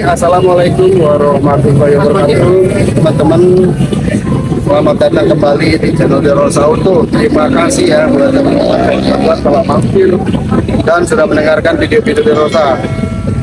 Assalamualaikum warahmatullahi wabarakatuh. Teman-teman Selamat datang kembali di channel Derosa Auto Terima kasih ya buat teman-teman telah mampir Dan sudah mendengarkan video-video Derosa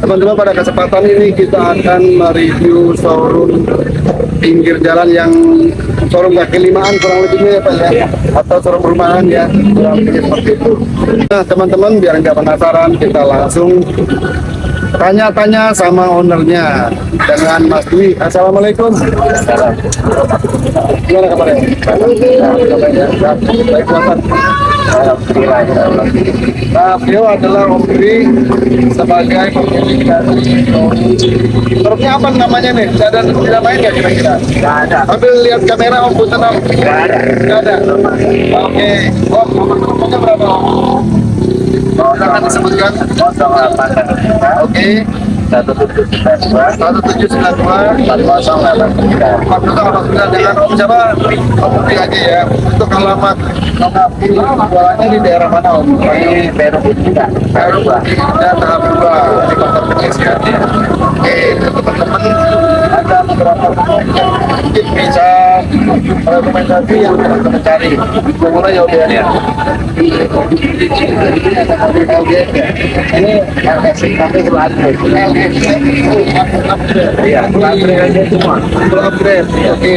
Teman-teman pada kesempatan ini kita akan mereview showroom pinggir jalan yang showroom kaki limaan kurang lebihnya ya Pak ya? Atau showroom perumahan ya kurang lebih seperti itu. Nah teman-teman biar nggak penasaran kita langsung tanya-tanya sama ownernya dengan Mas Dwi Assalamualaikum gimana kabarnya? baik Bapak Nah, beliau adalah Om Dwi sebagai pemilik dari Truknya apa namanya nih? Tidak ada tidak main nggak kira-kira? Nggak ada. Ambil lihat kamera Om Punten Om. Nggak ada. Nggak ada. Oke. Om, nomor berapa Om? Oh, jangan disebutkan. 08 Oke. satu tujuh sembilan dua Satu tujuh sembilan dua empat kosong delapan tiga empat puluh delapan sembilan dengan Om siapa? Om aja ya. Untuk alamat jualannya di daerah mana Om? juga baru dan tahap dua di kota pengisian ya. Oke, teman-teman ada beberapa yang mungkin bisa rekomendasi yang teman-teman cari. Mulai ya udah ya. Ini. Oke,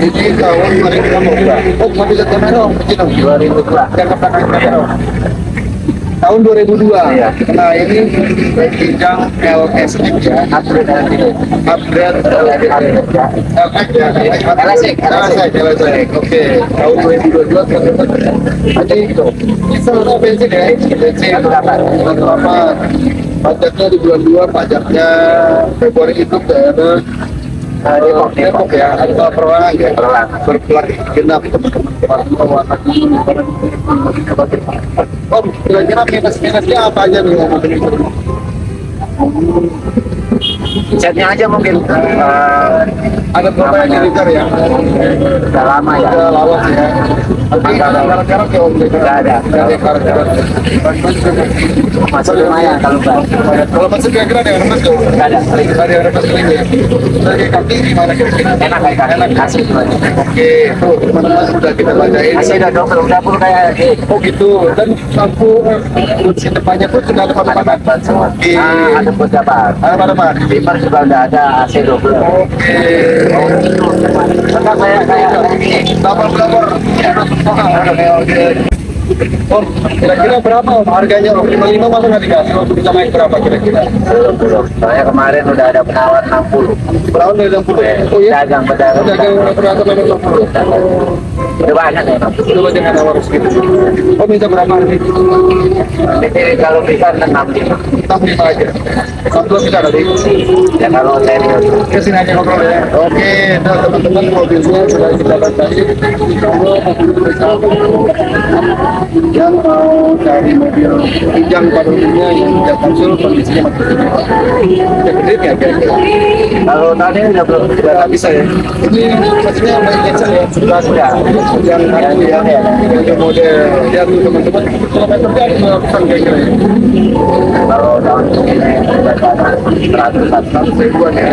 ini tahun 2016. Mau bisa kamera Om? Izin, Tahun 2002. Iya. Nah, ini Kijang LS ya. upgrade upgrade ya LSX LSX LSX oke tahun 2022 teman-teman ada itu atau bensin ya bensin Berapa? berapa pajaknya di bulan 2 pajaknya Februari itu daerah Nah, Depok, Depok ya atau perorangan ya berplat genap teman-teman warna Om kira-kira minus-minusnya apa aja nih Om catnya aja mungkin eh, ada berapa yang liter ya? Udah lama ya. Ada lawas ya tapi ada karat-karat ya om Nggak ada. nggak ada karat-karat masih lumayan kalau enggak. Kalau masuk kira-kira ada yang remas tuh Nggak ada. Ada yang remas lagi ya? Dari kaki gimana? Kira-kira enak kayak enak. Kasih oke tuh teman-teman udah kita bacain. Masih udah double udah full kayak eh, oh gitu. Dan lampu kunci depannya pun sudah ada papan-papan semua Oke. ah ada beberapa ada Bimmer juga udah ada AC double oke Enggak kayak. Oke, oke. Om, kira-kira berapa om harganya om? 55 masa nggak dikasih? Om bisa naik berapa kira-kira? belum belum soalnya kemarin udah ada penawar 60 Berapa dari 60? Oh iya? dagang pedagang Udah yang operator nomor 60? udah banyak ya Coba jangan nawar segitu. Oh minta berapa nih? Jadi kalau bisa 65 65 aja. 60 bisa tadi? ya kalau serius Ke sini aja ngobrol ya. Oke, nah teman-teman mobilnya sudah kita bacain. Kalau mobil yang mau cari mobil kijang pada umumnya yang tidak konsul kondisinya. Udah gede ya kira-kira? kalau tadi udah belum Udah nggak bisa ya? Ini maksudnya yang cancel ya? sudah sudah Yang aku ya, yang model ya tuh teman-teman. Kilometernya ada berapa kira-kira ya? kalau tahun ini seratus satu ribuan ya.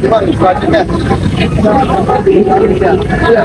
Cuman selanjutnya. Iya.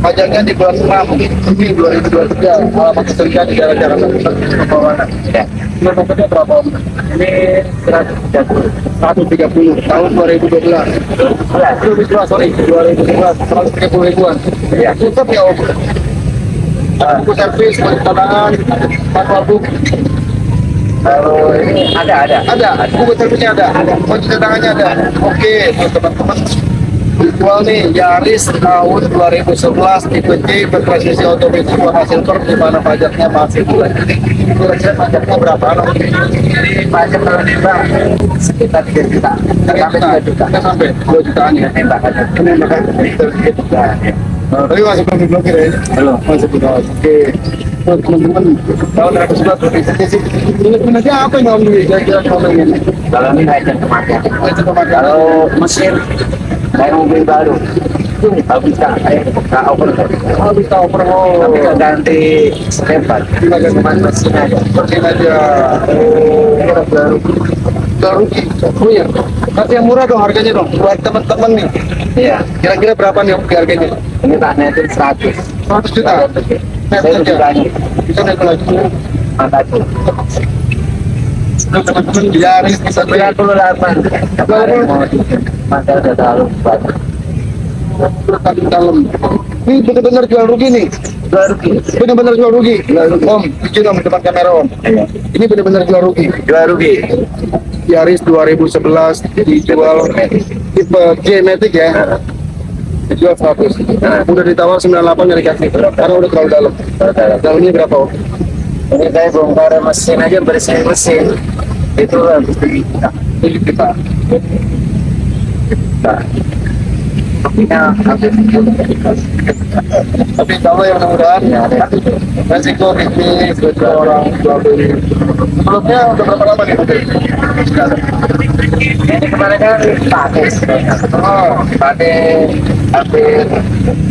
pajaknya di bulan 6 ini 2023 alamat kerja di daerah Jakarta Pusat Kepulauan ya Kilometernya berapa? Om? ini seratus 130 tahun 2012 2012 sorry 2012 130 ribuan. Iya. tutup ya om. Buku servis buku cadangan manual book. Kalau ini ada ada. Ada buku servisnya ada. Kunci cadangannya ada. Oke teman-teman Jual nih Yaris tahun 2011 tipe C bertransmisi otomatis warna silver di mana pajaknya masih bulan. Kira-kira pajaknya berapa? ini pajak kalau tiba sekitar tiga juta Tiga sampai juta, tiga juta Kita sampai 2 jutaan ya. tembak aja Ini makanya tiga juta Nah, tapi masih belum diblokir ya? belum Masih belum. Oke. buat teman-teman tahun 2011 berarti sih minusnya apa yang Dwi kira-kira ini Kalau ini aja kematian. Kalau mesin kayak mobil baru, kalau bisa kayak nggak over oh bisa oper oh. Tapi nggak ganti stepper, cuma mesin aja. Persin aja oh baru baru oh iya kasih yang murah dong harganya dong buat teman-teman nih. Iya, kira-kira berapa nih harganya? Ini tak netin 100. 100 juta? Saya lebih banyak. bisa net lagi. Makasih. Beli 38. Kemarin masa udah terlalu dalam ini benar-benar jual rugi nih. Baru gini. benar-benar jual rugi. Om izin om depan kamera om. Iya. ini benar-benar jual rugi. Baru gini. Yaris 2011 dijual tipe G Matic ya. Dijual 100 udah ditawar 98 nggak dikasih karena udah terlalu dalam. Dalamnya berapa om? Ini saya bongkar mesin aja bersih mesin. Kita. Ini kita Nah. Ya, tapi kalau yang mudah-mudahan resiko bisnis resiko orang jual beli. Sebelumnya udah berapa lama nih ini kemarin kan pakai Oh, pakai hampir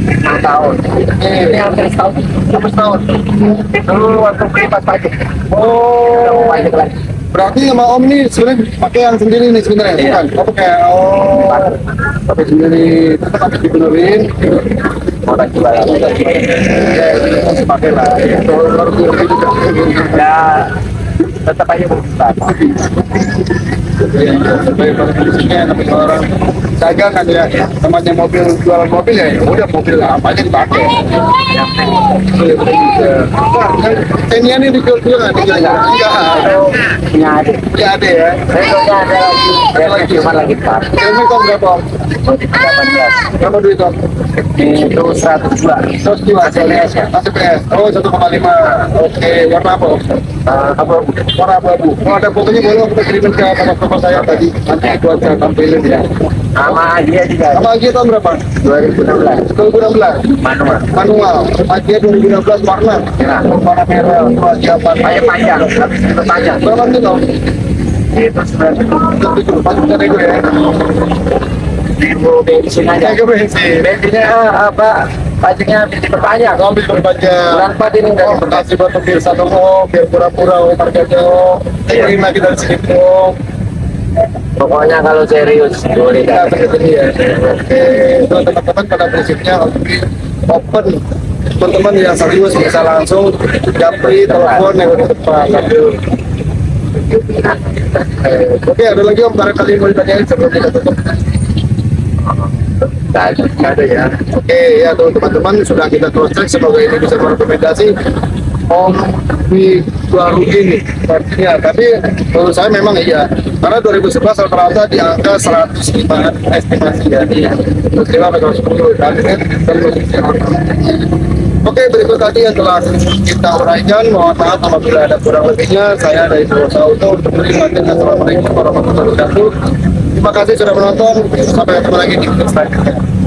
enam tahun. Ini hampir setahun. Hampir setahun. Dulu waktu beli pas pajak mau oh pajak lagi berarti sama om nih sebenarnya pakai yang sendiri nih sebenarnya Iya. bukan? Oh pakai oh pakai sendiri tetap habis dibenerin mau lagi ya ini masih pakai lah ya tetap aja ya sebagai kondisinya tapi orang dagang kan ya namanya mobil jualan mobil ya ya udah mobil apa aja dipakai kan Tenian ini dijual juga nggak? Enggak. Punya adik Ya ada ya. punya ada lagi saya cuma lagi pas Ini kok berapa? Om? mau di 18 Berapa duit om? itu 102 Terus dua CLS ya Masih PS. Oh, 1,5. Oke, warna apa? Om? Eh, apa Warna abu-abu. Kalau ada fotonya boleh kita kirimin ke teman-teman saya tadi. Nanti buat saya tampilin ya. sama dia juga Sama Agia tahun berapa? 2016 2016. manual Manual. Agia 2016 warna. Ya. Warna merah. Agia panjang, itu panjang. Berapa nih om? Itu sebenarnya Itu pasti dari gue ya. ribu bensin aja. Jaga bensin. Bensinnya ah, apa? Pajaknya habis diperpanjang. Ambil berpanjang. Bulan 4 ini udah Oh, diperpanjang. kasih buat pemirsa dong, oh, biar pura-pura oh, harganya oh. Kirim lagi dari sini oh. Pokoknya kalau serius boleh ya. Oke, teman-teman pada prinsipnya open. Teman-teman yang serius bisa langsung japri telepon yang di. Oke, ada lagi om barangkali mau ditanyain sebelum kita tutup. Ada. Nggak ada ya. Oke ya teman-teman sudah kita cross check semoga ini bisa merekomendasi Om di rugi nih artinya tapi menurut saya memang iya karena 2011 rata-rata di angka 105 estimasi ya iya 105 atau 110 dan ini posisi Oke berikut tadi yang telah kita uraikan. Mohon maaf apabila ada kurang lebihnya. Saya dari Dosa Auto untuk kasih Assalamualaikum warahmatullahi wabarakatuh terima kasih sudah menonton. Sampai ketemu lagi di video selanjutnya